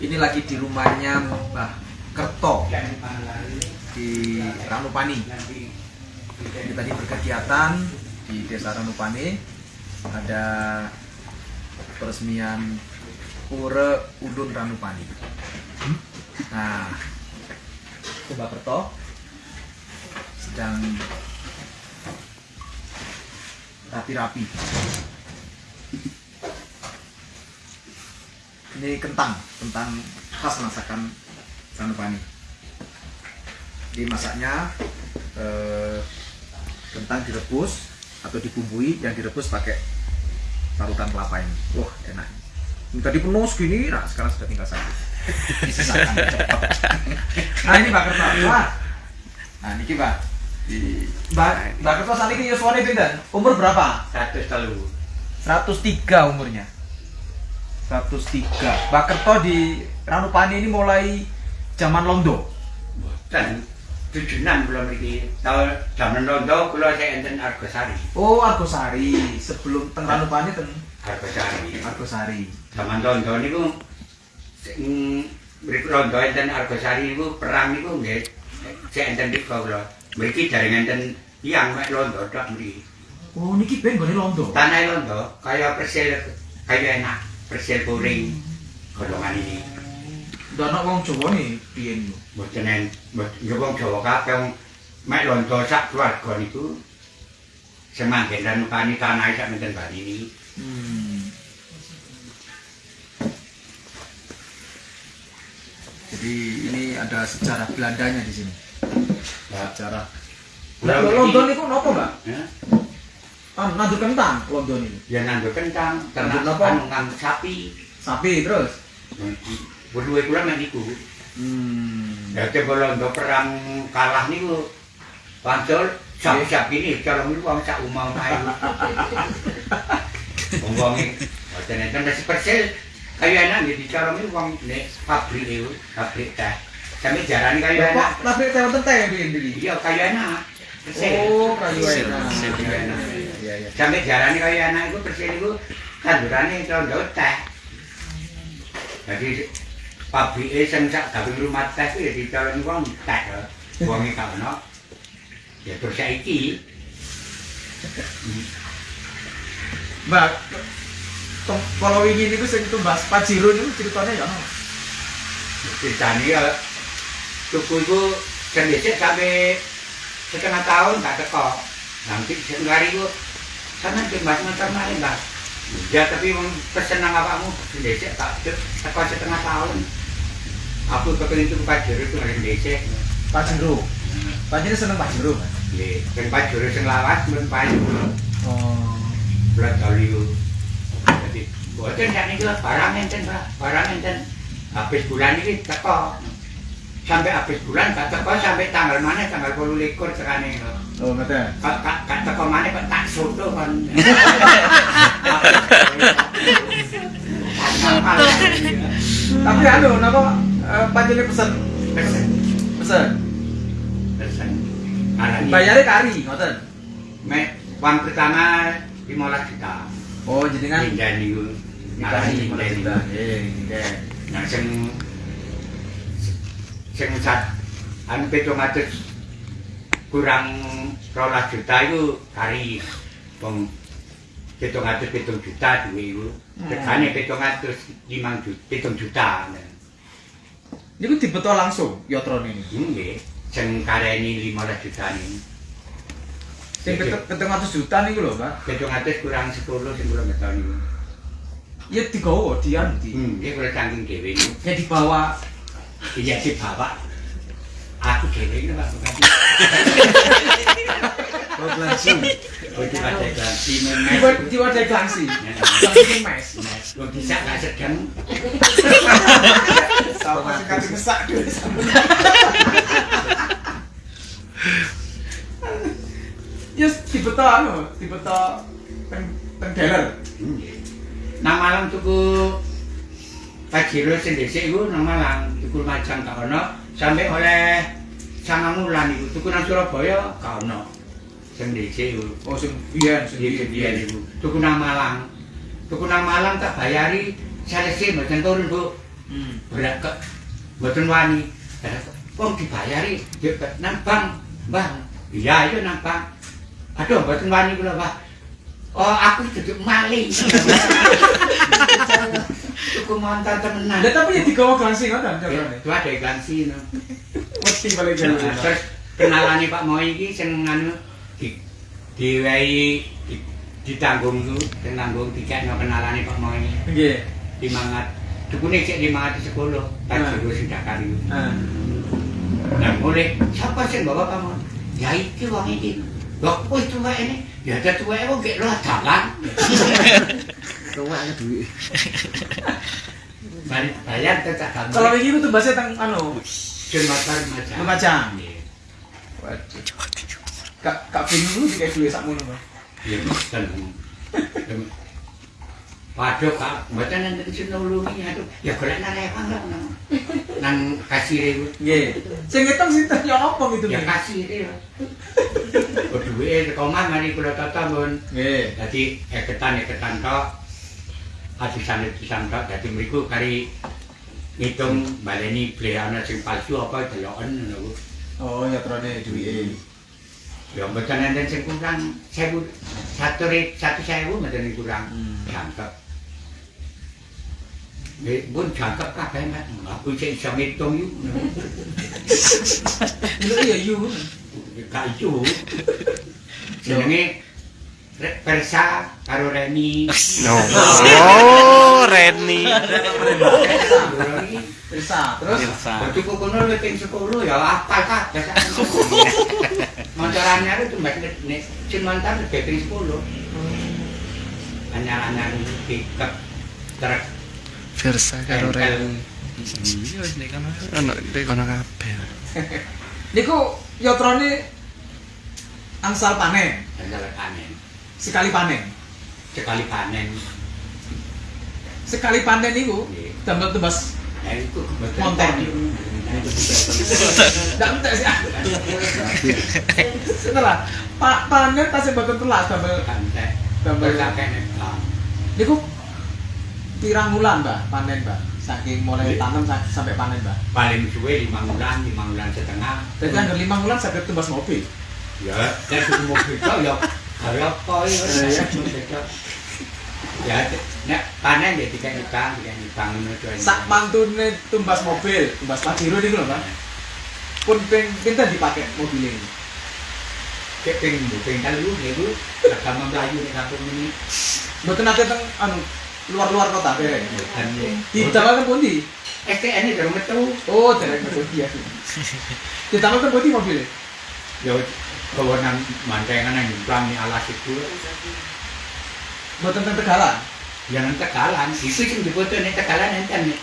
Ini lagi di rumahnya Mbah Kerto di Ranupani. Kita tadi berkegiatan di Desa Ranupani. Ada peresmian Pura Udun Ranupani. Nah, Mbah Kerto sedang rapi-rapi. Ini kentang, kentang khas masakan Sanupani. Jadi masaknya eh, kentang direbus atau dibumbui, yang direbus pakai parutan kelapa ini. Wah enak. Ini tadi penuh segini, nah sekarang sudah tinggal satu. Disisakan cepat. Nah ini Kerto. Wah. Nah ini. Di Mbak Mbak Kerto saat ini Yoswani pinten? Umur berapa? Satu telu. 103 umurnya 103 Mbak Kerto di Ranupani ini mulai zaman Londo Dan tujuan belum lagi. Tahu zaman londo kalau saya enten Argosari. Oh Argosari sebelum teng Ranupani teng Argosari. Argosari Zaman londo niku mriku londo enten Argosari niku perang niku nggih saya enten di kula. Mriki jaring enten yang mek londo tok mriki. Oh niki ben gone Londo Tanah londo kaya persil kaya enak, persil puring golongan ini. Ndak ana wong Jawa nih piye niku Mboten en ya wong Jawa kabeh wong mek londo sak keluarga niku semanggen dan pani tanah sak menten Bali ini. hmm. Jadi ini ada sejarah Belandanya di sini sejarah Lah, Lah Londo niku napa Mbak? Kan nandur kentang Londo niku Ya nandur kentang, ternak apa? nang sapi. Sapi terus Berdua kula nang iku. hmm. Ya coba londo perang kalah niku pancol sapi-sapi ini kalau niku wong sak umah ae. Wong wong iki boten enten wis persil kaya enak nggih dicara niku wong nek pabrik niku, pabrik teh. Sampe jarane Lah kok enak. tapi teh wonten teh piye? Iya kaya enak. Oh, kayu enak. Iya, iya. Sampai jarane kaya anak iku persil iku tandurane rondo teh. Jadi pabrike sing sak gawe rumah teh kuwi ya dicolong wong teh. Wonge ka ono. Ya terus saiki Mbak, kalau ini niku sing tumbas Pajero niku ceritanya ya ono. ditani ya tuku iku sing dhisik sampe setengah tahun gak teko. Nanti sing lari iku sana timbas motor malih, Mbak. Ya tapi pesen nang awakmu dhisik tak teko setengah tahun. Aku kepengin tuku pajero itu nang dhisik. Pajero. Pajero seneng Pajero, Mas. Nggih, sing pajero sing lawas men payu. Oh. Berat kali itu. Jadi, boten sak niki barang enten, Pak. Barang enten. Habis bulan iki teko. Sampai habis bulan gak teko sampai tanggal mana tanggal 28 tekane. Oh, ngoten. Kak kak kak teko mana kok tak soto kan. Tapi anu napa eh, Pajero pesen Pesen, pesen. pesen. Bayarnya kari, ngoten. Uang pertama 15 juta. Oh, jenengan Linden niku. dikasih Arani 15 linden juta. niku. Eh, nggih. Nah, sing sing sat anu pitung atus kurang rolas juta itu kari. Wong pitung atus pitung juta duwe iku. Tegane pitung atus limang juta pitung juta. Niku dibeto langsung yotrone ini. nggih. Sing kareni 15 juta ini. Sing Iya. pitung 700 juta niku lho, pitung atus kurang 10 sing kula niku. Ya digawa dian di. hmm iki kula saking dhewe Ya dibawa iya dibawa aku iki Pak Bupati Oh, Glansi. Oh, Diwa memes. diwadai Glansi. Glansi mes. Lo bisa gak sedang Sama anu, dibeto teng teng dealer. Nang Malang tuku Pajero sing dhisik iku nang Malang, tuku Majang gak ono, sampai oleh sangang wulan iku tuku nang Surabaya gak ono. Sing dhisik iku. Oh, sing biyen, sing biyen. iya iku. Tuku nang Malang. Tuku nang Malang tak bayari salese mboten turun, Bu. Hmm. Berat kok mboten wani. Wong dibayari nang bank, Mbah. Iya, iya nang bank. Aduh, mboten wani kula, Mbah. Oh, aku duduk maling. Montor temenan. Lah tapi ya digawa glansi ngoten carane. Itu ada iklan sih, no. Mesti paling Nah, jalan. Terus kenalane Pak Moi iki sing nganu di diwehi di- ditanggung ku, sing nanggung dikekno kenalane Pak Moi. Nggih. Dimangat dukune cek dimangat di sekolah, tak Nah. jero iku. Ah. Nah, mulai siapa sing bawa kamu? Ya iki wong iki. Wis tuwa ini. Ya ada tuwa wong gek lo duit. Balik bayar kamu. Kalau iki itu bahasa teng anu, motor macam. Iya. waduh. Kak Kak Bin dulu dikai duit sakmono, Bang. Iya, betul. Waduh, Kak, mboten nanti sing nulungi aduh. Ya golek nang rewang lah nang. Kasir. Sing ngitung sinten ya apa gitu Ya nih? kasir ya. Oh, duwe rekoman mari kula tata mun. Nggih. Dadi eketan-eketan tok. Hadisan-hadisan tok dadi mriku kari ngitung baleni beli ana sing palsu apa deloken ngono ku. Oh, ya trone duwike. Ya mboten enten sing kurang 1000 satu ri- satu sewu mboten kurang. Hmm. Jangkep. Nggih, pun jangkep kabeh Mas. Aku sik iso ngitung. Lho iya yu. Gak iso. Jenenge Re- Persa karo Reni. No. Oh, Reni. Bisa. Terus Waktu kono ping 10 ya apal kabeh sak. Montoran nyare tuh mbak nek cin mantar lebih ping 10. Anyar-anyar pickup truk Versa karo Reni. Ono di kono kabeh. niku ya trone angsal panen, Andal panen. Sekali panen. Sekali panen. Sekali panen Nggih. damel tebas itu Monten. ndak entek sih. Setelah Pak panen telas damel Kantek. damel Berkakek nek. niku pirang wulan, Mbak, panen, Mbak? Saking mulai Nggih. tanam sa- sampai panen, Mbak. Paling suwe 5 bulan, 5 bulan setengah. Berarti anggar lima wulan saged tebas mobil. Ya, saya sudah mau kerja ya hari apa ya? Iya. Ya, nek panen ya tiga utang, tiga utang menuju Sak mantune tumbas mobil, tumbas pajero niku lho, Mbak. Pun ping pinten dipakai mobil ini? Kayak ping ping telu Melayu kampung ini. Mboten nate teng anu luar-luar kota kere. Teng pundi? STN ini baru metu. Oh, derek metu dia. Didamel teng pundi mobil? Ya, bawa nang mantengan yang nyumbang nih alas itu. Mboten teng Tegalan. Yang tegalan, itu sih dibutuh nih tegalan enten nih.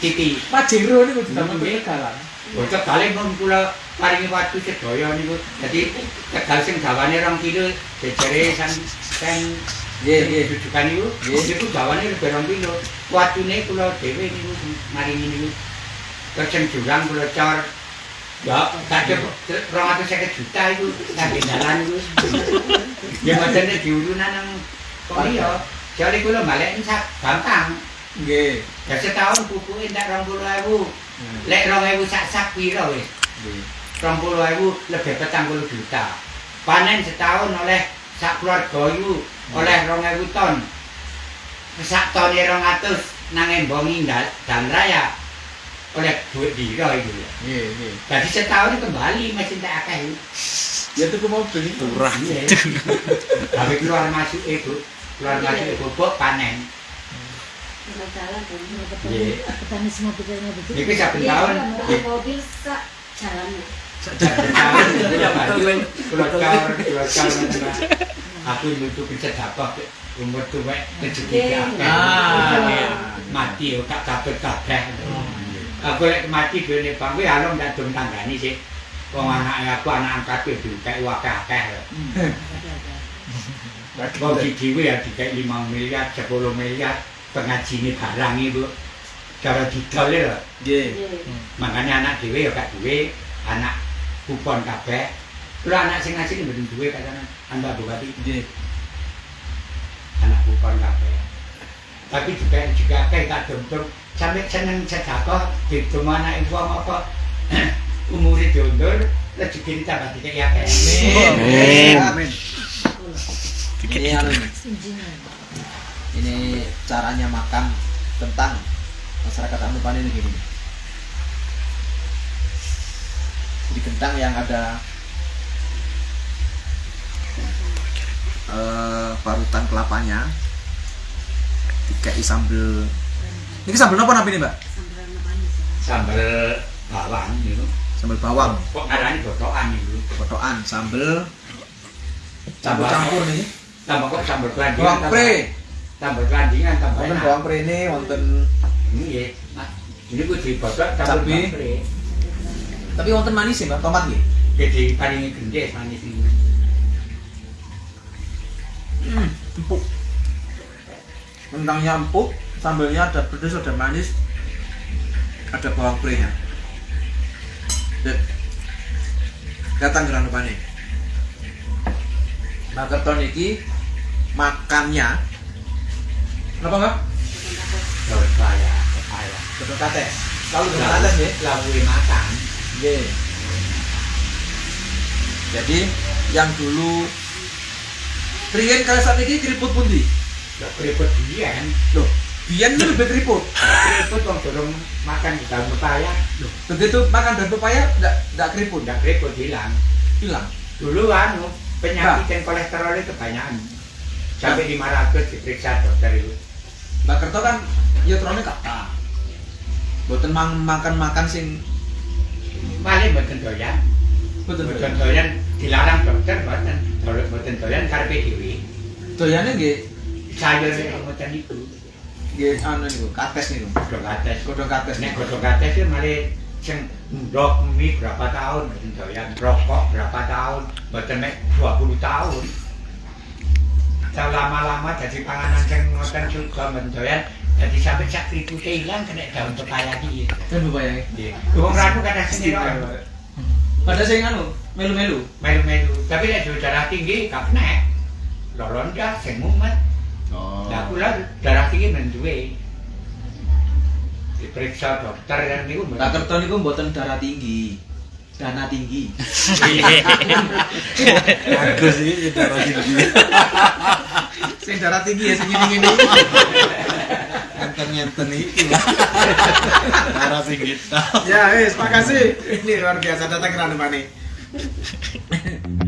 Titi. Pajero niku Nggih. Tegalan. Bocah kali pun kula paringi waktu sedaya niku. Dadi tegal sing dawane 2 kilo jejere san san Nggih, nggih. rujukan niku. Niku dawane lebih 2 kilo. Watune kula dhewe niku maringi niku. Terus sing jurang kula cor Ya, kadhe 250 juta iku kangge dalan iku. Ya macane diurunan nang kok iya. Jare kula balik sak gampang. Nggih. Ya setahun pupuke ndak 20.000. Lek 2000 sak sak piro wis? Nggih. 20.000 lebih petang puluh juta. Panen setahun oleh sak keluarga iku oleh 2000 ton. Sak ton 200 nang embongi dan raya oleh duit diro itu. Nggih, nggih. Jadi setahun kembali masih tak akeh. Ya tuku mobil itu. Murah. Iya. Tapi keluar masuk itu, keluar masuk itu bobok panen. Iya. petani semua petani begitu. Iki saben tahun Iya, mobil sak jalan. Ya betul. Keluar cor, keluar cor Aku nutup bisa dapat umur tuwek rezeki Iya. akeh. Ah, iya. mati yo gak kabeh kabeh. Aku lek mati dene bang kuwi alon gak dong tanggani sih. Wong anak aku anak angkat yo dikek akeh. Wong di dhewe ya dikek 5 miliar, 10 miliar pengajine barang iku. Cara didol lho. Nggih. Makanya anak dhewe ya gak duwe, anak kupon kabeh. Kulo anak sing ngasih mboten duwe katanya. Anda bupati Nggih. anak kupon kabeh. tapi juga juga kayak kadung tur sampai seneng sedekah di rumah anak ibu apa umurnya diundur rezeki tambah tidak ya Amin. Amin. Ini anu ini. Ini caranya makan kentang masyarakat Anupan ini gini. Jadi kentang yang ada Eh, parutan kelapanya dikai sambel ini sambel apa nabi ini mbak? Ya. sambal bawang gitu. Sambel bawang. Kok ngarani botokan itu potokan sambel campur campur nih tambah kok sambal kelandingan bawang pre. tambah kelandingan tambah wonten bawang pre ini wonten ini ya ini gue dibotok bawang pre. Tapi wonten manis ya, Mbak, tomat nggih. jadi paling gede manis ini hmm, empuk. Kentangnya empuk sambelnya ada pedas ada manis ada bawang pre nya dan datang ke Ranupane Mbak Kerton iki makannya. Kenapa mbak? terus saya saya Betul kates. Selalu betul kates ya lalu makan. Nggih. Jadi yang dulu Riyen kali saat ini keriput pundi? ya keriput dian Loh, biyen itu lebih keriput. keriput dong dorong makan di dalam pepaya. Begitu makan dan pepaya enggak enggak keriput, udah keriput hilang. Hilang. dulu anu penyakit dan kolesterol itu kebanyakan. Sampai 500 diperiksa dokter itu. Mbak Kerto kan ya terone kata. Boten mang makan makan sing paling mboten doyan. Betul mboten doyan. dilarang dokter mboten kalau mboten doyan karepe dhewe Doyane nggih. Sayur mboten iku nggih anu niku kates niku. godhong kates Godhong kates nek godhong kates itu malah sing ndok mie berapa tahun mboten doyan rokok berapa tahun mboten mek 20 tahun lama-lama jadi panganan sing ngoten juga mboten doyan jadi sampai sak keripute ilang kena daun pepaya iki Dan pepaya. Nggih. Wong ranu kadang sendiri Pada sing anu melu-melu. melu-melu. Tapi nek darah tinggi gak kena. Loron dah sing mumet. Oh. Lah kula darah tinggi men duwe. Diperiksa dokter kan niku Mbak Kerto niku mboten darah tinggi. Dana tinggi. Bagus iki darah tinggi. sing darah tinggi ya sing ngene-ngene iki. Enten-enten iki. Darah tinggi. Ya, wis, makasih. Ini luar biasa datang ke Ranupane.